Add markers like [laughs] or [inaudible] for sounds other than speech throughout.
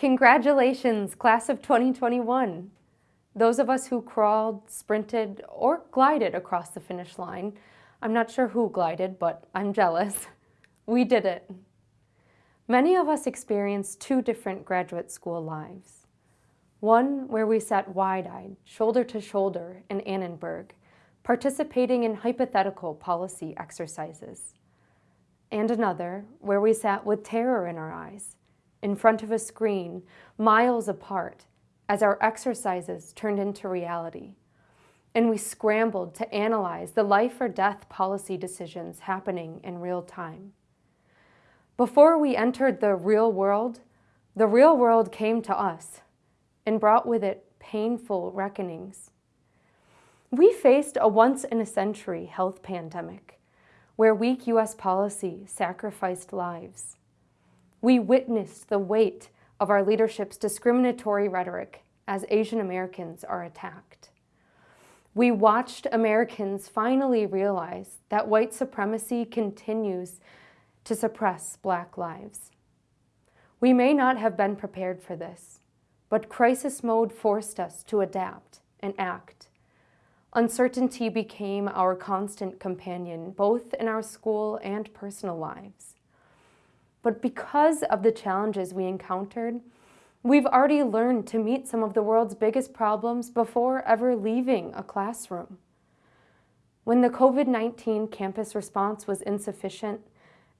Congratulations, class of 2021. Those of us who crawled, sprinted, or glided across the finish line, I'm not sure who glided, but I'm jealous. [laughs] We did it. Many of us experienced two different graduate school lives. One where we sat wide-eyed, shoulder to shoulder in Annenberg, participating in hypothetical policy exercises. And another where we sat with terror in our eyes, in front of a screen, miles apart, as our exercises turned into reality. And we scrambled to analyze the life or death policy decisions happening in real time. Before we entered the real world, the real world came to us and brought with it painful reckonings. We faced a once-in-a-century health pandemic where weak U.S. policy sacrificed lives. We witnessed the weight of our leadership's discriminatory rhetoric as Asian Americans are attacked. We watched Americans finally realize that white supremacy continues to suppress black lives. We may not have been prepared for this, but crisis mode forced us to adapt and act. Uncertainty became our constant companion, both in our school and personal lives. But because of the challenges we encountered, we've already learned to meet some of the world's biggest problems before ever leaving a classroom. When the COVID-19 campus response was insufficient,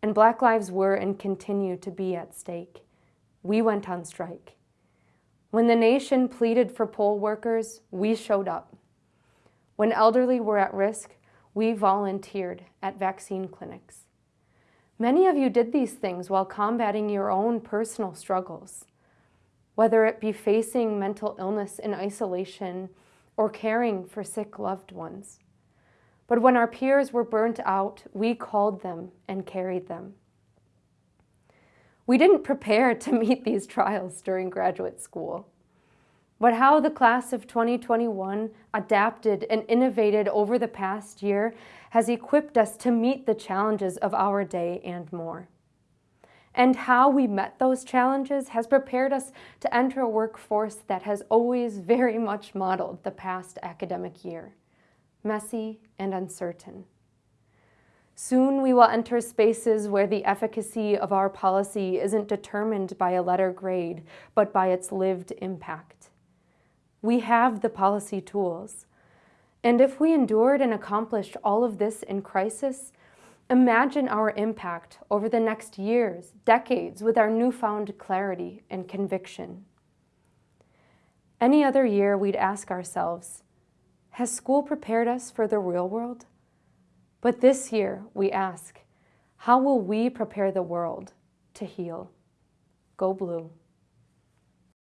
and Black lives were and continue to be at stake. We went on strike. When the nation pleaded for poll workers, we showed up. When elderly were at risk, we volunteered at vaccine clinics. Many of you did these things while combating your own personal struggles, whether it be facing mental illness in isolation or caring for sick loved ones. But when our peers were burnt out, we called them and carried them. We didn't prepare [laughs] to meet these trials during graduate school. But how the class of 2021 adapted and innovated over the past year has equipped us to meet the challenges of our day and more. And how we met those challenges has prepared us to enter a workforce that has always very much modeled the past academic year messy, and uncertain. Soon we will enter spaces where the efficacy of our policy isn't determined by a letter grade, but by its lived impact. We have the policy tools. And if we endured and accomplished all of this in crisis, imagine our impact over the next years, decades, with our newfound clarity and conviction. Any other year, we'd ask ourselves, has school prepared us for the real world? But this year, we ask, how will we prepare the world to heal? Go Blue.